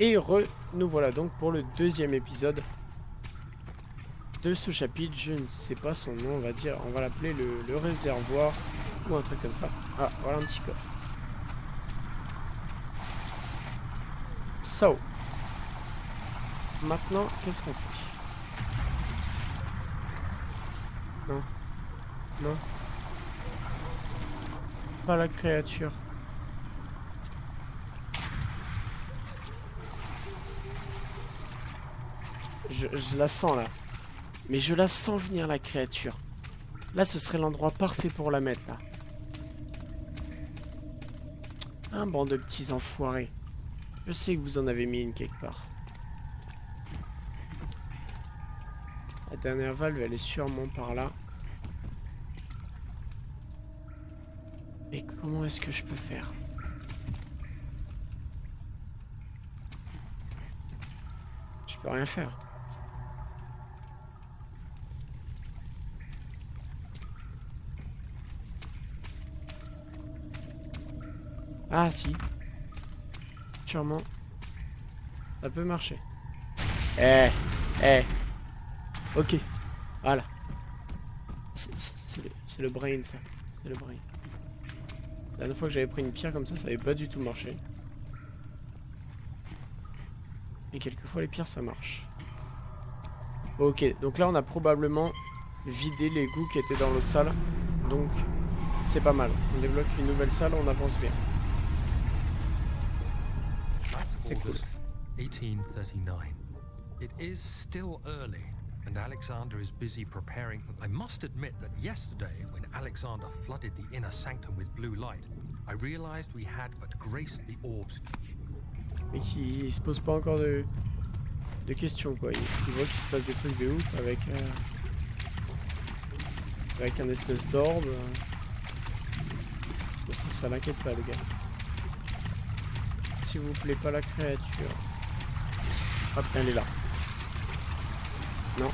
Et re, nous voilà donc pour le deuxième épisode de ce chapitre. Je ne sais pas son nom, on va dire, on va l'appeler le, réservoir ou un truc comme ça. Ah, voilà un petit coffre. So. Maintenant, qu'est-ce qu'on fait? Non. Non. Pas la créature. Je, la sens là. Mais je la sens venir la créature. Là, ce serait l'endroit parfait pour la mettre là. Un banc de petits enfoirés. Je sais que vous en avez mis une quelque part. La dernière valve, elle est sûrement par là. Et comment est-ce que je peux faire? Je peux rien faire. Ah si. Sûrement. Ça peut marcher. Eh Eh Ok. Voilà. C'est le, le brain ça. C'est le brain. La dernière fois que j'avais pris une pierre comme ça, ça avait pas du tout marché. Et quelquefois les pierres ça marche. Ok, donc là on a probablement vidé les goûts qui étaient dans l'autre salle. Donc c'est pas mal. On débloque une nouvelle salle, on avance bien. Cool. 1839. It is still early, and Alexander is busy preparing. I must admit that yesterday, when Alexander flooded the inner sanctum with blue light, I realized we had but graced the orbs. Mais qui se pose pas encore de, de questions quoi. Il, il voit qu'il se passe des trucs de ouf avec euh, avec un espèce d'orbe. Ça, ça l'inquiète pas le gars. S'il vous plaît, pas la créature. Hop, elle est là. Non.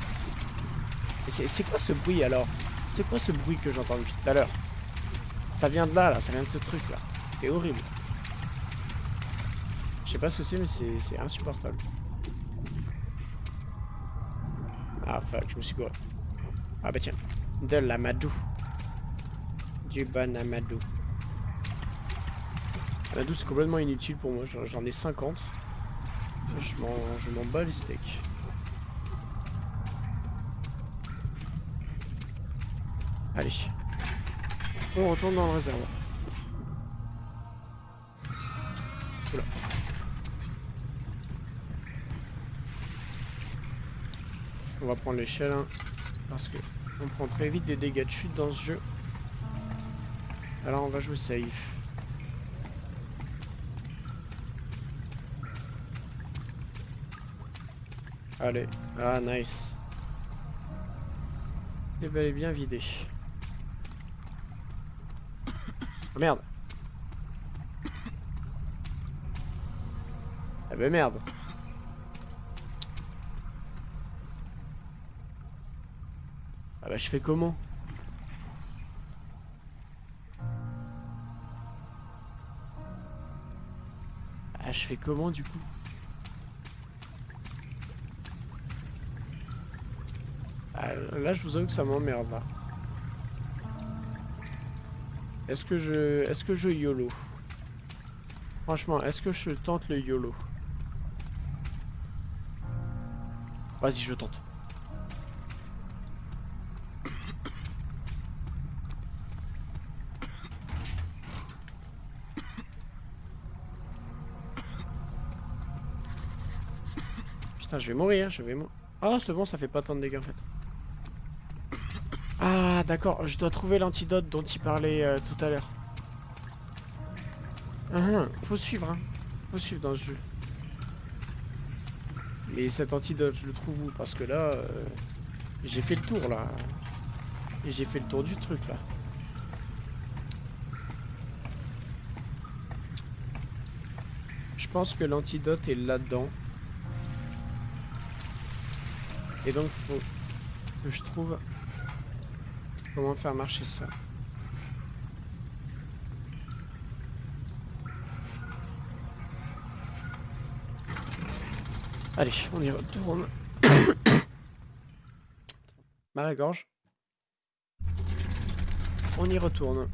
C'est quoi ce bruit alors? C'est quoi ce bruit que j'entends depuis tout à l'heure? Ça vient de là, là, ça vient de ce truc là. C'est horrible. Je sais pas ce que c'est, mais c'est insupportable. Ah fuck, je me suis gouré. Ah bah tiens. De l'amadou. Du bon amadou. Amadou c'est complètement inutile pour moi, j'en ai 50. Je m'en bats les steaks. Allez. On retourne dans le réservoir. On va prendre l'échelle hein, parce que on prend très vite des dégâts de chute dans ce jeu. Alors on va jouer safe. Allez. Ah, nice. C'est bel et bien vidé. Oh, merde. Ah bah merde. Ah bah je fais comment? Ah je fais comment du coup? Là, je vous avoue que ça m'emmerde, là. Est-ce que je... Est-ce que je YOLO? Franchement, est-ce que je tente le YOLO? Vas-y, je tente. Putain, je vais mourir, je vais mourir. Ah, c'est bon, ça fait pas tant de dégâts en fait. Ah, d'accord, je dois trouver l'antidote dont il parlait euh, tout à l'heure. Ah, ah, faut suivre, hein. Faut suivre dans ce jeu. Mais cet antidote, je le trouve où? Parce que là, euh, j'ai fait le tour, là. Et j'ai fait le tour du truc, là. Je pense que l'antidote est là-dedans. Et donc, faut que je trouve Comment faire marcher ça Allez, on y retourne. Mal à la gorge. On y retourne.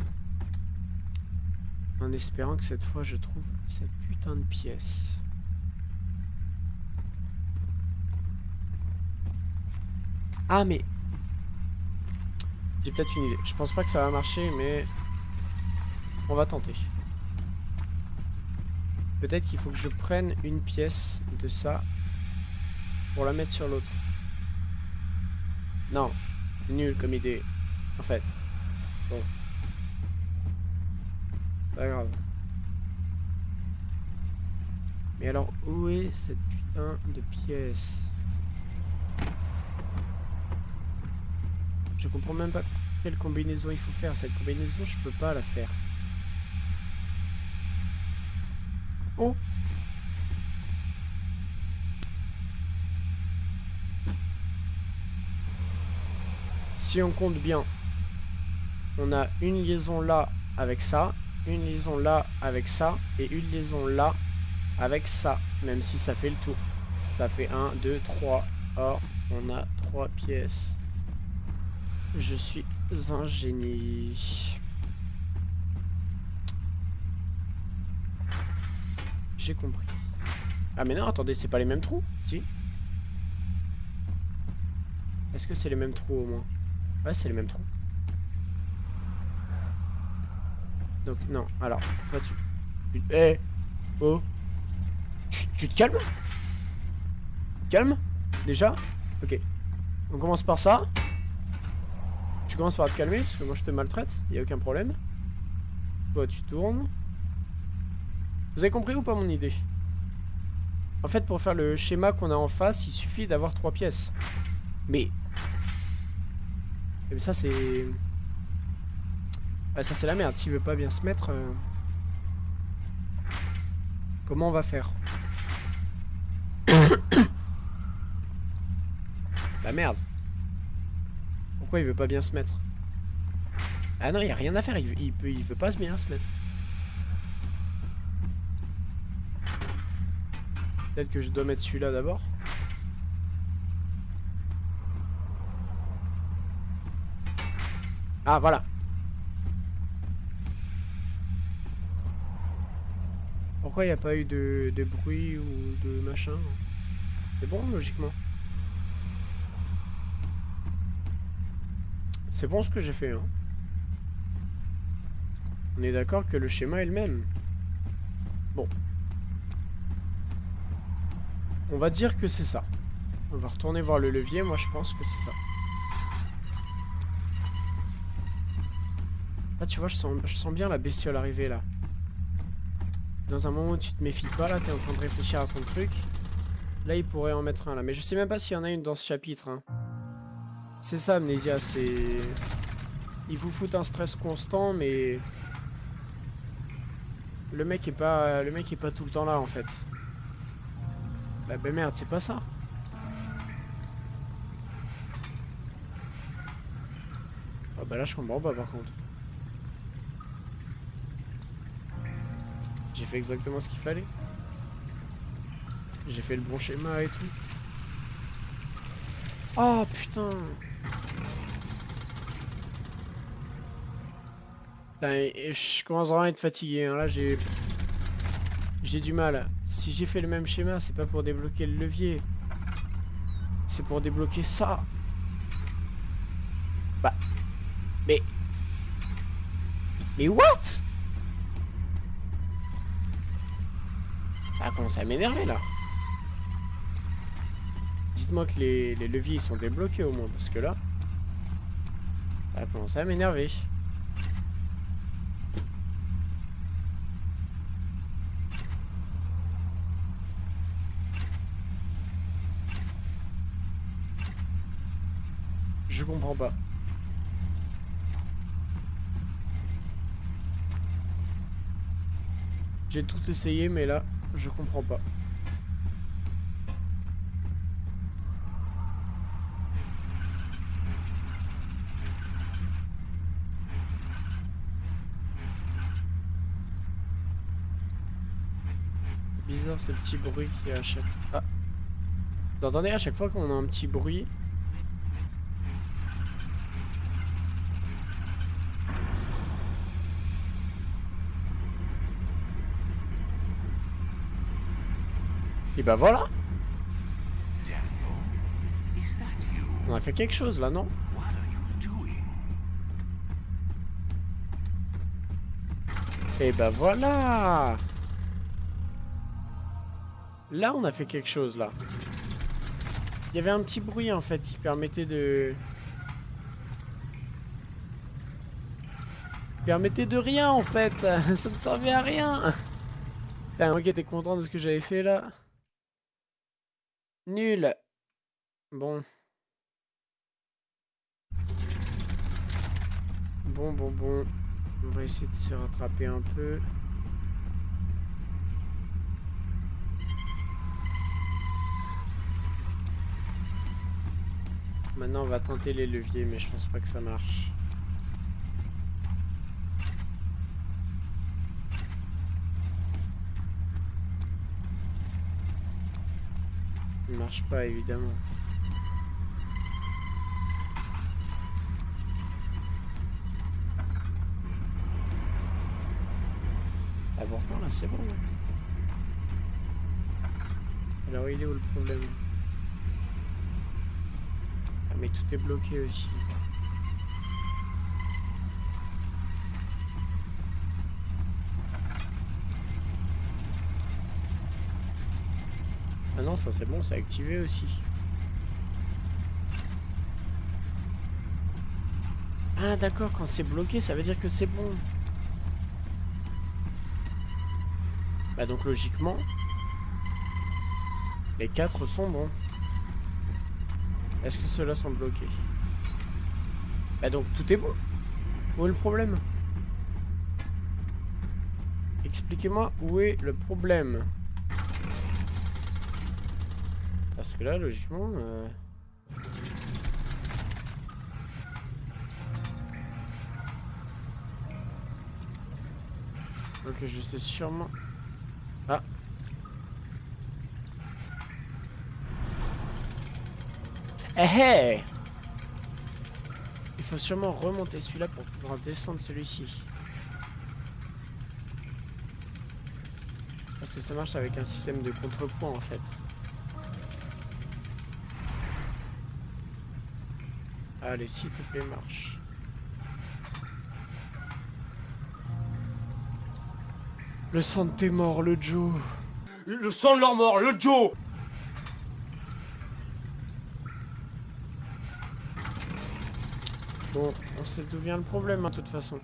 En espérant que cette fois je trouve cette putain de pièce. Ah mais... J'ai peut-être une idée. Je pense pas que ça va marcher mais... On va tenter. Peut-être qu'il faut que je prenne une pièce de ça pour la mettre sur l'autre. Non, nul comme idée, en fait. Bon. Pas grave. Mais alors, où est cette putain de pièce? Comprends même pas quelle combinaison il faut faire. Cette combinaison, je peux pas la faire. Oh Si on compte bien, on a une liaison là avec ça, une liaison là avec ça, et une liaison là avec ça, même si ça fait le tour. Ça fait 1, 2, 3. Or, on a 3 pièces. Je suis un génie. J'ai compris. Ah mais non, attendez, c'est pas les mêmes trous Si. Est-ce que c'est les mêmes trous au moins? Ouais, c'est les mêmes trous. Donc non, alors, là tu... Eh Oh tu, te calmes? Calme Déjà? Ok. On commence par ça. Tu commences par te calmer, parce que moi je te maltraite, y a aucun problème. Toi tu tournes. Vous avez compris ou pas mon idée? En fait pour faire le schéma qu'on a en face, il suffit d'avoir trois pièces. Mais... Mais ça c'est... ça c'est la merde, s'il veut pas bien se mettre... Euh, comment on va faire? La merde pourquoi il veut pas bien se mettre Ah non, il a rien à faire, il, peut, il veut pas bien se mettre. Peut-être que je dois mettre celui-là d'abord. Ah, voilà. Pourquoi il a pas eu de, de bruit ou de machin? C'est bon, logiquement. C'est bon ce que j'ai fait, hein. On est d'accord que le schéma est le même. Bon. On va dire que c'est ça. On va retourner voir le levier, moi je pense que c'est ça. Là tu vois, je sens, je sens bien la bestiole arriver là. Dans un moment où tu te méfies pas, là t'es en train de réfléchir à ton truc. Là il pourrait en mettre un là. Mais je sais même pas s'il y en a une dans ce chapitre. Hein. C'est ça, Amnésia, c'est... Il vous fout un stress constant, mais... Le mec est pas... Le mec est pas tout le temps là, en fait. Bah, bah merde, c'est pas ça. Ah bah là, je comprends pas, par contre. J'ai fait exactement ce qu'il fallait. J'ai fait le bon schéma et tout. Oh putain je commence vraiment à être fatigué. Hein. Là, j'ai... J'ai du mal. Si j'ai fait le même schéma, c'est pas pour débloquer le levier. C'est pour débloquer ça. Bah... Mais... Mais what? Ça a commencé à m'énerver, là. Dites-moi que les, les leviers sont débloqués, au moins, parce que là... Ça a commencé à m'énerver. Je comprends pas. J'ai tout essayé, mais là, je comprends pas. Bizarre ce petit bruit qui est à chaque... Ah Vous entendez à chaque fois qu'on a un petit bruit Et bah voilà. On a fait quelque chose là, non? Et bah voilà. Là, on a fait quelque chose, là. Il y avait un petit bruit, en fait, qui permettait de... permettait de rien, en fait. Ça ne servait à rien. Putain, qui étais content de ce que j'avais fait, là. Nul Bon. Bon, bon, bon. On va essayer de se rattraper un peu. Maintenant, on va tenter les leviers, mais je pense pas que ça marche. Ça marche pas, évidemment. Ah, pourtant, là, c'est bon. Alors, il est où le problème? Ah, mais tout est bloqué aussi. Ça c'est bon, c'est activé aussi. Ah d'accord, quand c'est bloqué, ça veut dire que c'est bon. Bah donc logiquement, les quatre sont bons. Est-ce que ceux-là sont bloqués? Bah donc tout est bon. Où est le problème? Expliquez-moi où est le problème. Que là, logiquement... Euh... Ok, je sais sûrement... Ah Eh hey Il faut sûrement remonter celui-là pour pouvoir descendre celui-ci. Parce que ça marche avec un système de contrepoint en fait. Allez, s'il te plaît, marche. Le sang de tes morts, le Joe. Le sang de leur mort, le Joe Bon, on sait d'où vient le problème, hein, de toute façon.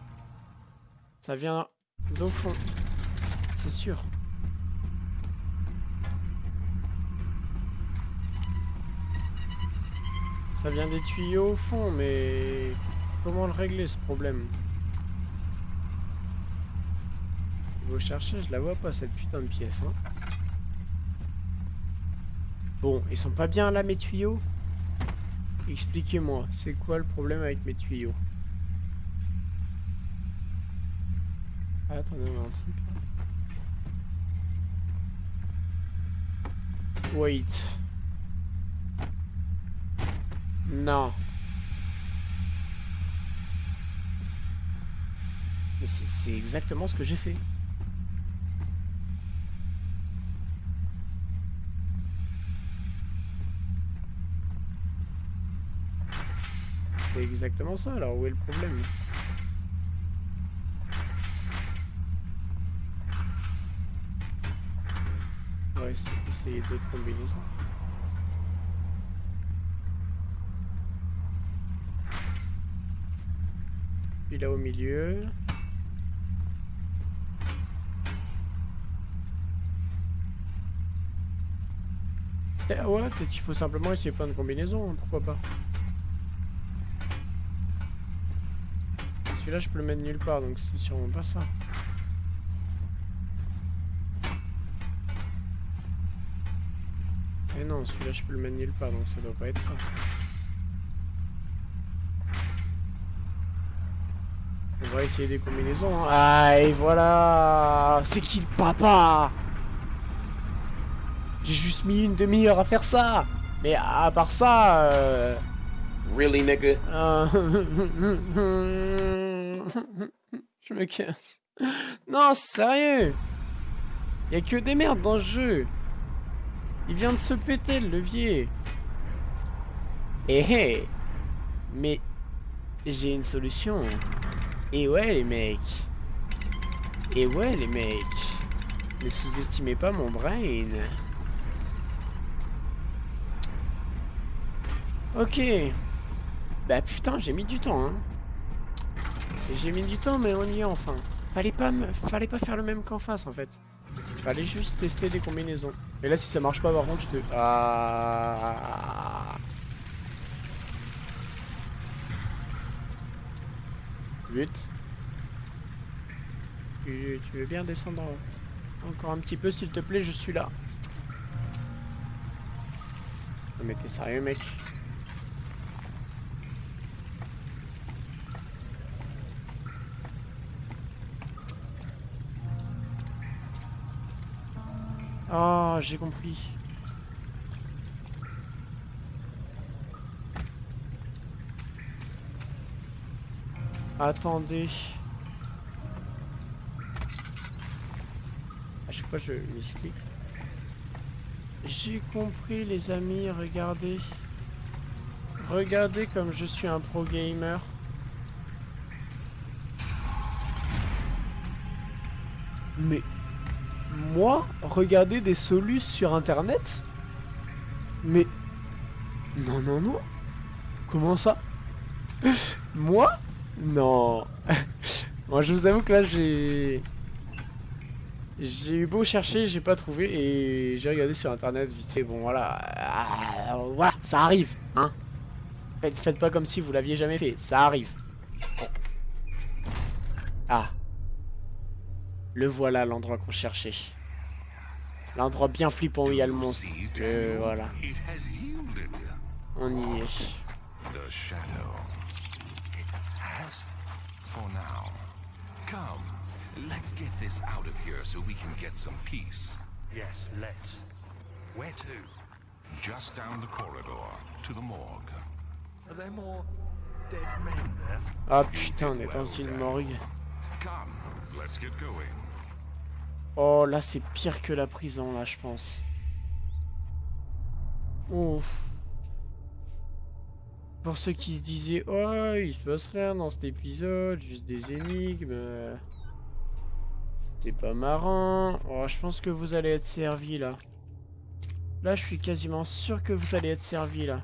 Ça vient d'au fond. C'est sûr. Ça vient des tuyaux au fond, mais... Comment le régler, ce problème? Vous chercher, je la vois pas, cette putain de pièce. Hein. Bon, ils sont pas bien là, mes tuyaux? Expliquez-moi, c'est quoi le problème avec mes tuyaux? Ah, Attendez, on a un truc. Wait. Non. Mais c'est exactement ce que j'ai fait. C'est exactement ça, alors où est le problème? On va essayer d'autres combinaisons. Puis là au milieu. Eh ouais, peut-être qu'il faut simplement essayer plein de combinaisons, hein, pourquoi pas. Celui-là, je peux le mettre nulle part, donc c'est sûrement pas ça. Et non, celui-là, je peux le mettre nulle part, donc ça doit pas être ça. Va essayer des combinaisons. Hein. Ah, et voilà C'est qui le papa? J'ai juste mis une demi-heure à faire ça Mais à part ça... euh, Really, nigga? euh, Je me casse. Non, sérieux Y a que des merdes dans le jeu. Il vient de se péter le levier. Eh hé Mais j'ai une solution. Et ouais les mecs. Et ouais les mecs. Ne sous-estimez pas mon brain. Ok. Bah putain, j'ai mis du temps, hein. J'ai mis du temps, mais on y est enfin. Fallait pas, me... Fallait pas faire le même qu'en face, en fait. Fallait juste tester des combinaisons. Et là, si ça marche pas, par contre, je te... Ah... Vite. Tu, tu veux bien descendre encore un petit peu, s'il te plaît, je suis là. Non mais t'es sérieux, mec? Oh, j'ai compris. Attendez. À chaque fois, je misclic. J'ai compris, les amis. Regardez. Regardez comme je suis un pro gamer. Mais moi, regarder des solus sur internet? Mais non, non, non. Comment ça? Moi Non. Moi, je vous avoue que là, j'ai j'ai eu beau chercher, j'ai pas trouvé et j'ai regardé sur internet vite fait. Bon, voilà, Ah, voilà, ça arrive, hein. Faites, pas comme si vous l'aviez jamais fait, ça arrive. Ah. Le voilà l'endroit qu'on cherchait. L'endroit bien flippant où il y a le monstre. Euh, voilà. On y est. for now. Come, let's get this out of here so we can get some peace. Yes, let's. Where to? Just down the corridor to the morgue. Are there more dead men there? Ah putain, on est dans une morgue. Come, let's get going. Oh, là, c'est pire que la prison, là, je pense. Ouf. Pour ceux qui se disaient, oh, il se passe rien dans cet épisode, juste des énigmes. C'est pas marrant. Oh, je pense que vous allez être servis, là. Là, je suis quasiment sûr que vous allez être servis, là.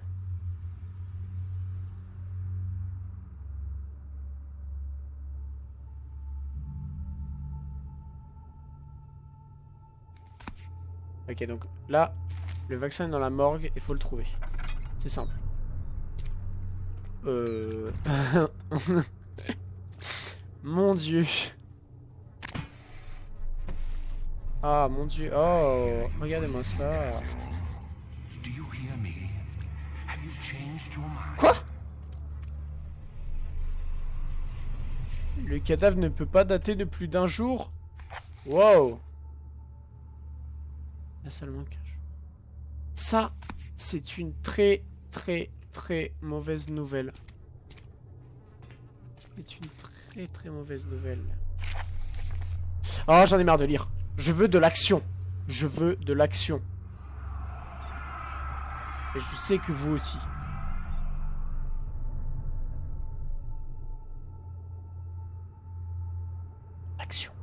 Ok, donc là, le vaccin est dans la morgue, il faut le trouver. C'est simple. Euh... mon dieu. Ah, mon dieu. Oh, regardez-moi ça. Quoi? Le cadavre ne peut pas dater de plus d'un jour? Wow Il y a seulement qu'un jour. Ça, c'est une très, très, très mauvaise nouvelle. C'est une très, très mauvaise nouvelle. Oh, j'en ai marre de lire. Je veux de l'action. Je veux de l'action. Et je sais que vous aussi. Action.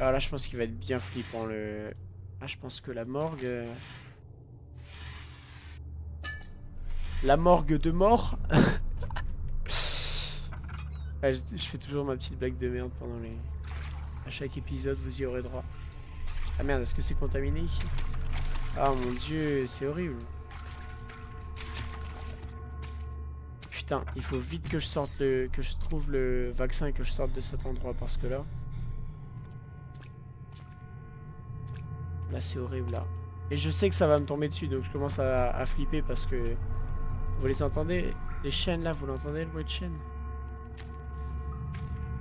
Alors là, je pense qu'il va être bien flippant le. Ah, je pense que la morgue. euh, La morgue de mort. Ah, je, je fais toujours ma petite blague de merde pendant les. À chaque épisode, vous y aurez droit. Ah merde, est-ce que c'est contaminé ici? Ah mon dieu, c'est horrible. Putain, il faut vite que je sorte le. que je trouve le vaccin et que je sorte de cet endroit parce que là. Là c'est horrible là. Et je sais que ça va me tomber dessus donc je commence à, flipper parce que. Vous les entendez? Les chaînes là, vous l'entendez le bruit de chaîne?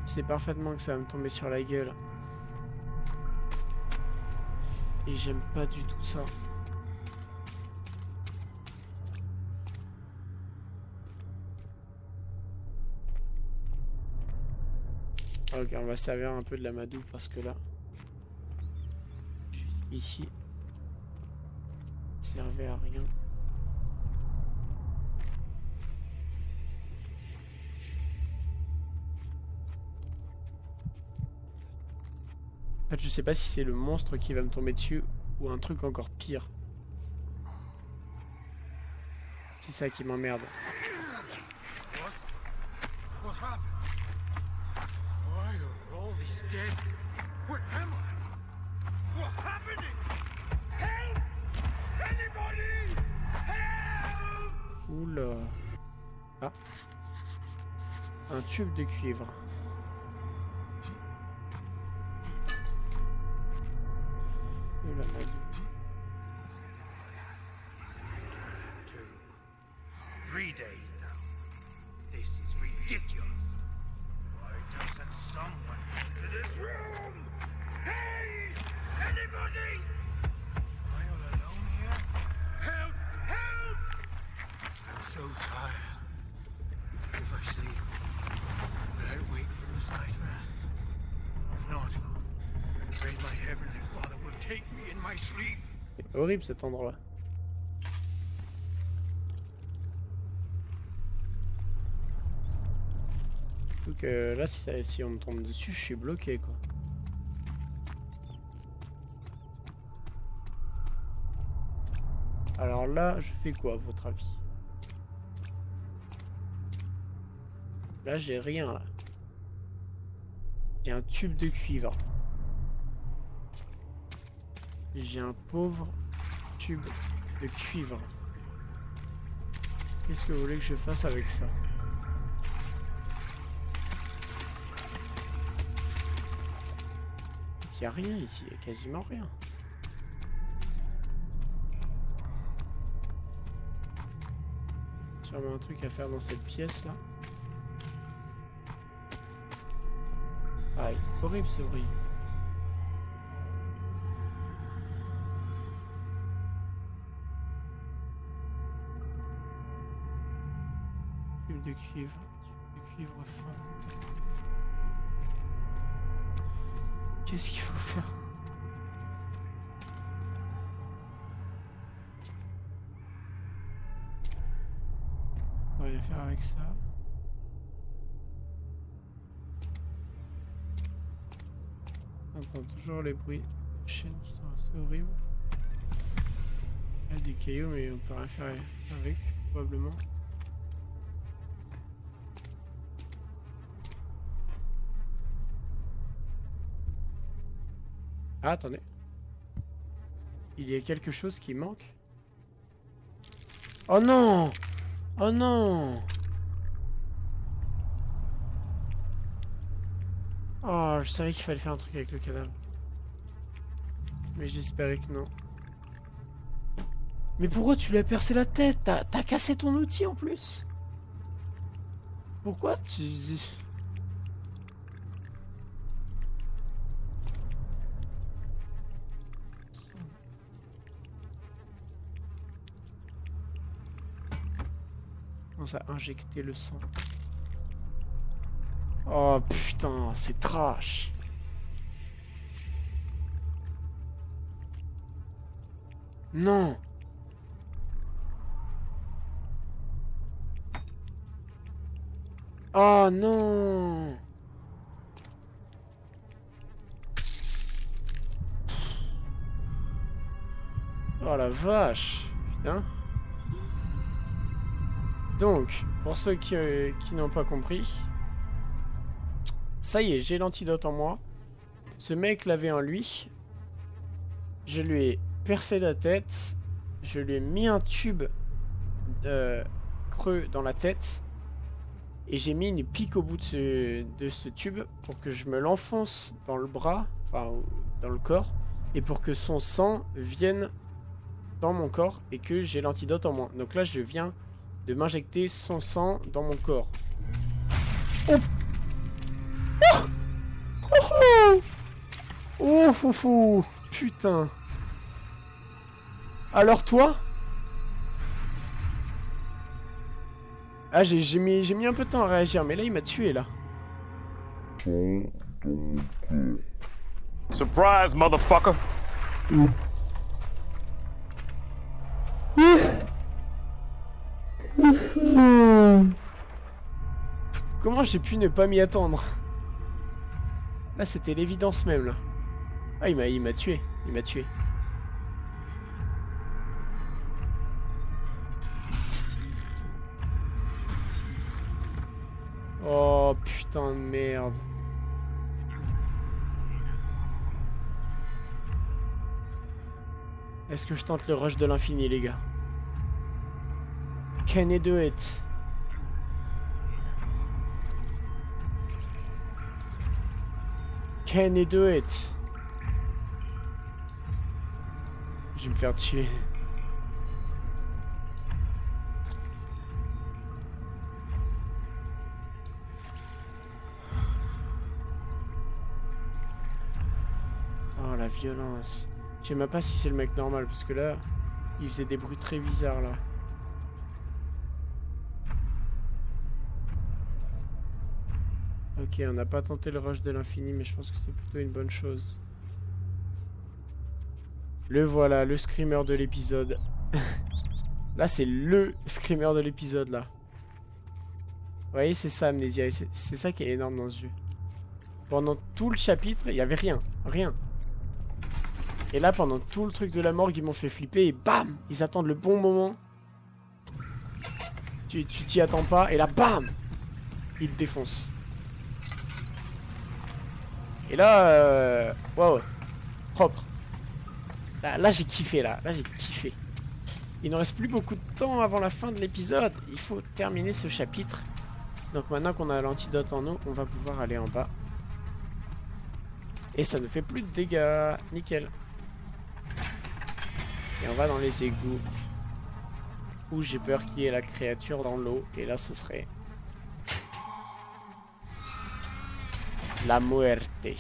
C'est parfaitement que ça va me tomber sur la gueule. Et j'aime pas du tout ça. Ok, on va servir un peu de la madou parce que là, ici, servait à rien. En fait, je sais pas si c'est le monstre qui va me tomber dessus ou un truc encore pire. C'est ça qui m'emmerde. What? Happened? Oula. Ah. Un tube de cuivre. C'est horrible cet endroit. Donc euh, là, si, si on me tombe dessus, je suis bloqué quoi. Alors là, je fais quoi à votre avis? Là, j'ai rien là. J'ai un tube de cuivre. J'ai un pauvre tube de cuivre. Qu'est-ce que vous voulez que je fasse avec ça? Il n'y a rien ici, il y a quasiment rien. Sûrement un truc à faire dans cette pièce là. Ah, horrible ce bruit. Cuivre, de cuivre fin. Qu'est-ce qu'il faut faire? On va faire avec ça. On entend toujours les bruits de chaînes qui sont assez horribles. Il y a des cailloux mais on peut rien faire avec, probablement. Ah, attendez. Il y a quelque chose qui manque Oh non Oh non Oh, je savais qu'il fallait faire un truc avec le cadavre. Mais j'espérais que non. Mais pourquoi tu lui as percé la tête? T'as cassé ton outil en plus? Pourquoi tu... à injecter le sang. Oh putain, c'est trash. Non. Oh non. Oh la vache. Putain. Donc, pour ceux qui, euh, qui n'ont pas compris, ça y est, j'ai l'antidote en moi. Ce mec l'avait en lui. Je lui ai percé la tête. Je lui ai mis un tube euh, creux dans la tête. Et j'ai mis une pique au bout de ce, de ce tube pour que je me l'enfonce dans le bras, enfin dans le corps, et pour que son sang vienne dans mon corps et que j'ai l'antidote en moi. Donc là, je viens de m'injecter son sang dans mon corps. Oh Oh Oh Oh, oh, oh. Putain Alors toi? Ah, j'ai j'ai mis, j'ai mis un peu de temps à réagir, mais là, il m'a tué, là. Surprise, motherfucker. J'ai pu ne pas m'y attendre Là, c'était l'évidence même, là. Ah, il m'a il m'a tué. Il m'a tué. Oh, putain de merde. Est-ce que je tente le rush de l'infini, les gars? Can I do it? Can I do it? Je vais me faire tuer. Oh la violence. Je sais même pas si c'est le mec normal parce que là, il faisait des bruits très bizarres là. Ok, on n'a pas tenté le rush de l'infini, mais je pense que c'est plutôt une bonne chose. Le voilà, le screamer de l'épisode. là, c'est LE screamer de l'épisode, là. Vous voyez, c'est ça, Amnesia. et C'est ça qui est énorme dans ce jeu. Pendant tout le chapitre, il y avait rien. Rien. Et là, pendant tout le truc de la morgue, ils m'ont fait flipper et bam Ils attendent le bon moment. Tu t'y attends pas et là, bam Ils te défoncent. Et là, euh... ouais. Propre. Là, j'ai kiffé, là. Là, j'ai kiffé. Il ne reste plus beaucoup de temps avant la fin de l'épisode. Il faut terminer ce chapitre. Donc maintenant qu'on a l'antidote en eau, on va pouvoir aller en bas. Et ça ne fait plus de dégâts. Nickel. Et on va dans les égouts. Où j'ai peur qu'il y ait la créature dans l'eau. Et là, ce serait... La muerte.